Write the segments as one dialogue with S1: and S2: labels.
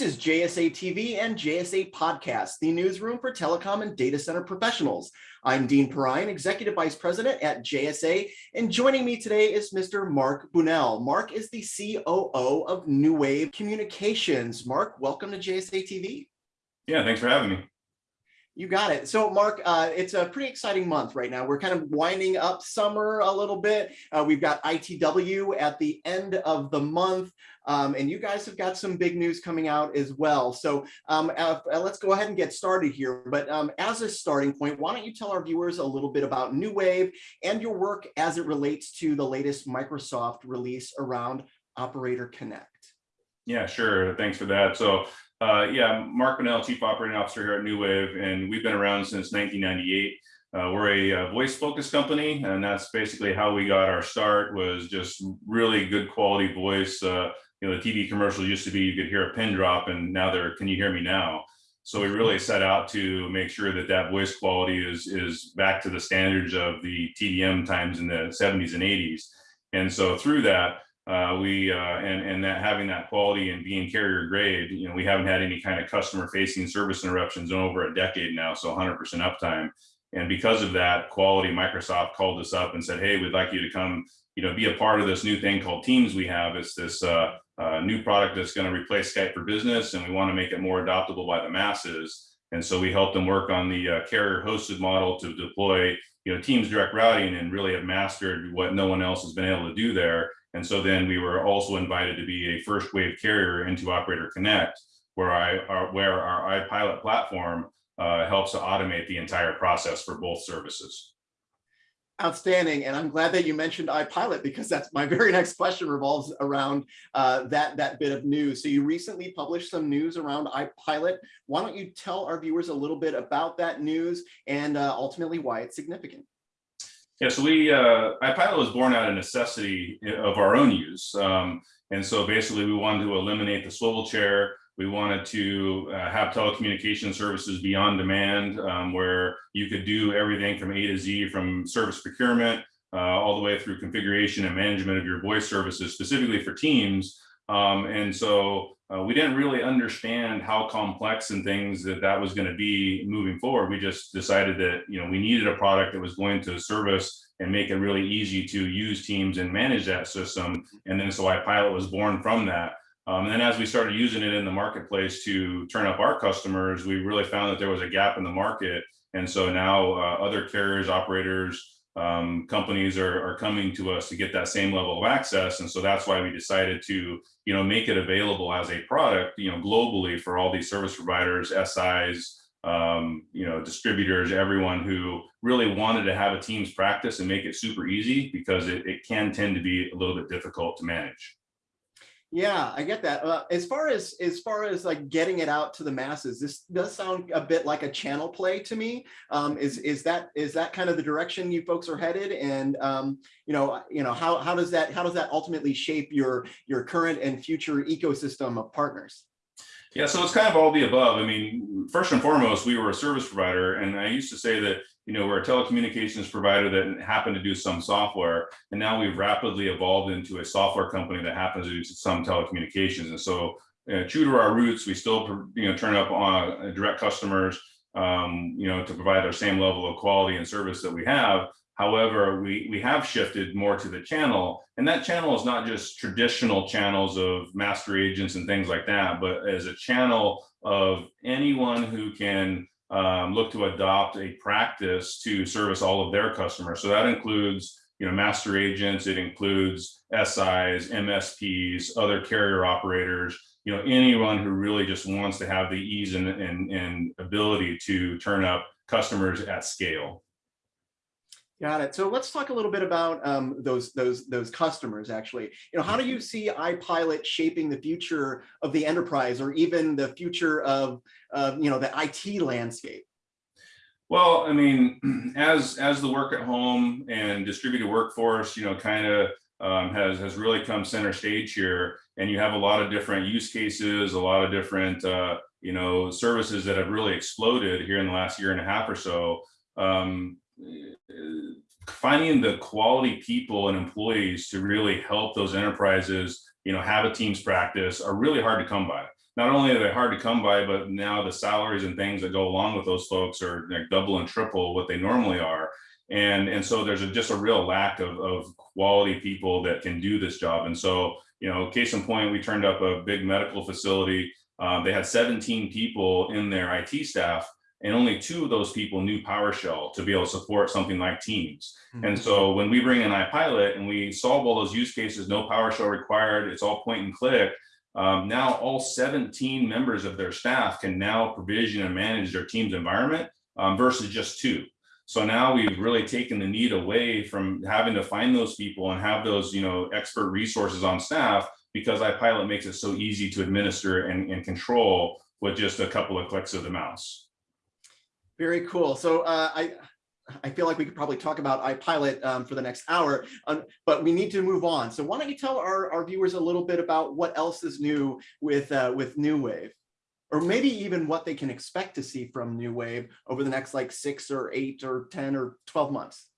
S1: This is JSA TV and JSA Podcast, the newsroom for telecom and data center professionals. I'm Dean Perrine, Executive Vice President at JSA, and joining me today is Mr. Mark Bunnell. Mark is the COO of Nuwave Communications. Mark, welcome to JSA TV.
S2: Yeah, thanks for having me.
S1: You got it. So Mark, uh, it's a pretty exciting month right now. We're kind of winding up summer a little bit. Uh, we've got ITW at the end of the month. Um, and you guys have got some big news coming out as well. So um, uh, let's go ahead and get started here. But um, as a starting point, why don't you tell our viewers a little bit about Nuwave and your work as it relates to the latest Microsoft release around Operator Connect?
S2: Yeah, sure. Thanks for that. So uh, yeah, Mark Bunnell, Chief Operating Officer here at Nuwave, and we've been around since 1998. Uh, we're a, a uh, voice focused company, and that's basically how we got our start was just really good quality voice. Uh, you know, the TV commercials used to be you could hear a pin drop, and now they're, can you hear me now? So we really set out to make sure that that voice quality is, is back to the standards of the TDM times in the 70s and 80s. And so through that, uh, we uh, and and that having that quality and being carrier grade, you know, we haven't had any kind of customer facing service interruptions in over a decade now, so 100% uptime. And because of that quality, Microsoft called us up and said, "Hey, we'd like you to come, you know, be a part of this new thing called Teams we have. It's this uh, uh, new product that's going to replace Skype for Business, and we want to make it more adoptable by the masses." And so we helped them work on the uh, carrier hosted model to deploy, you know, Teams direct routing and really have mastered what no one else has been able to do there and so then we were also invited to be a first wave carrier into Operator Connect, where I our, where our iPilot platform uh, helps to automate the entire process for both services.
S1: Outstanding, and I'm glad that you mentioned iPilot because that's my very next question revolves around uh, that that bit of news. So you recently published some news around iPilot. Why don't you tell our viewers a little bit about that news and uh, ultimately why it's significant?
S2: Yeah, so we, uh, iPilot was born out of necessity of our own use. Um, and so basically we wanted to eliminate the swivel chair. We wanted to uh, have telecommunication services beyond demand um, where you could do everything from A to Z from service procurement uh, all the way through configuration and management of your voice services specifically for teams. Um, and so uh, we didn't really understand how complex and things that that was going to be moving forward. We just decided that you know we needed a product that was going to service and make it really easy to use Teams and manage that system. And then so iPilot was born from that. Um, and then as we started using it in the marketplace to turn up our customers, we really found that there was a gap in the market. And so now uh, other carriers, operators, um, companies are, are coming to us to get that same level of access. And so that's why we decided to, you know, make it available as a product, you know, globally for all these service providers, SIs, um, you know, distributors, everyone who really wanted to have a team's practice and make it super easy because it, it can tend to be a little bit difficult to manage.
S1: Yeah, I get that. Uh, as far as as far as like getting it out to the masses, this does sound a bit like a channel play to me. Um, is is that is that kind of the direction you folks are headed? And um, you know, you know, how how does that how does that ultimately shape your your current and future ecosystem of partners?
S2: Yeah, so it's kind of all the above. I mean, first and foremost, we were a service provider, and I used to say that you know we're a telecommunications provider that happened to do some software, and now we've rapidly evolved into a software company that happens to do some telecommunications. And so, uh, true to our roots, we still you know turn up on uh, direct customers, um, you know, to provide our same level of quality and service that we have. However, we, we have shifted more to the channel, and that channel is not just traditional channels of master agents and things like that, but as a channel of anyone who can um, look to adopt a practice to service all of their customers. So that includes you know, master agents, it includes SIs, MSPs, other carrier operators, you know, anyone who really just wants to have the ease and, and, and ability to turn up customers at scale.
S1: Got it. So let's talk a little bit about um, those those those customers. Actually, you know, how do you see iPilot shaping the future of the enterprise, or even the future of uh, you know the IT landscape?
S2: Well, I mean, as as the work at home and distributed workforce, you know, kind of um, has has really come center stage here, and you have a lot of different use cases, a lot of different uh, you know services that have really exploded here in the last year and a half or so. Um, finding the quality people and employees to really help those enterprises, you know, have a teams practice are really hard to come by. not only are they hard to come by, but now the salaries and things that go along with those folks are like double and triple what they normally are. And, and so there's a, just a real lack of, of quality people that can do this job. And so, you know, case in point, we turned up a big medical facility. Um, they had 17 people in their IT staff and only two of those people knew PowerShell to be able to support something like Teams. And so when we bring in iPilot and we solve all those use cases, no PowerShell required, it's all point and click. Um, now all 17 members of their staff can now provision and manage their team's environment um, versus just two. So now we've really taken the need away from having to find those people and have those, you know, expert resources on staff because iPilot makes it so easy to administer and, and control with just a couple of clicks of the mouse.
S1: Very cool. So uh, I, I feel like we could probably talk about iPilot um, for the next hour, um, but we need to move on. So why don't you tell our, our viewers a little bit about what else is new with uh, with Nuwave, or maybe even what they can expect to see from Nuwave over the next like six or eight or 10 or 12 months.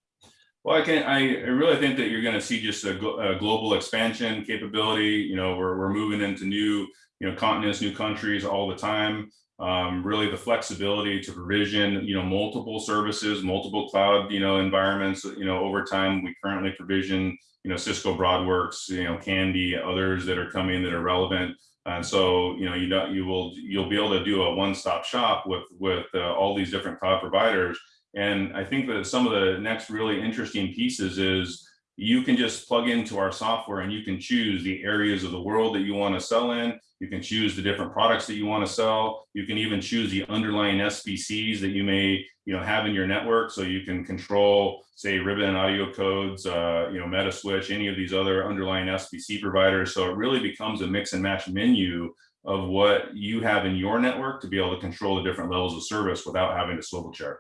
S2: Well, I can, I really think that you're going to see just a, a global expansion capability. You know, we're, we're moving into new, you know, continents, new countries all the time. Um, really the flexibility to provision, you know, multiple services, multiple cloud, you know, environments, you know, over time, we currently provision, you know, Cisco Broadworks, you know, Kandy, others that are coming that are relevant. And so, you know, you know, you will, you'll be able to do a one-stop shop with, with uh, all these different cloud providers. And I think that some of the next really interesting pieces is you can just plug into our software and you can choose the areas of the world that you want to sell in. You can choose the different products that you want to sell. You can even choose the underlying SBCs that you may, you know, have in your network. So you can control, say, Ribbon audio codes, uh, you know, Metaswitch, any of these other underlying SBC providers. So it really becomes a mix and match menu of what you have in your network to be able to control the different levels of service without having to swivel chair.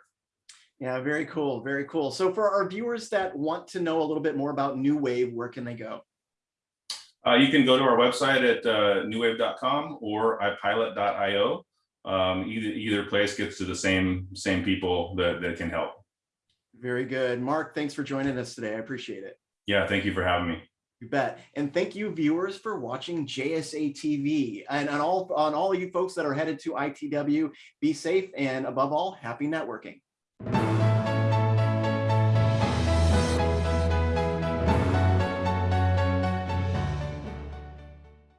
S1: Yeah, very cool, very cool. So for our viewers that want to know a little bit more about Nuwave, where can they go?
S2: Uh, you can go to our website at uh, nuwave.com or ipilot.io. Um, either either place gets to the same same people that, that can help.
S1: Very good. Mark, thanks for joining us today. I appreciate it.
S2: Yeah, thank you for having me.
S1: You bet. And thank you viewers for watching JSA TV and on all on all you folks that are headed to ITW, be safe and above all, happy networking.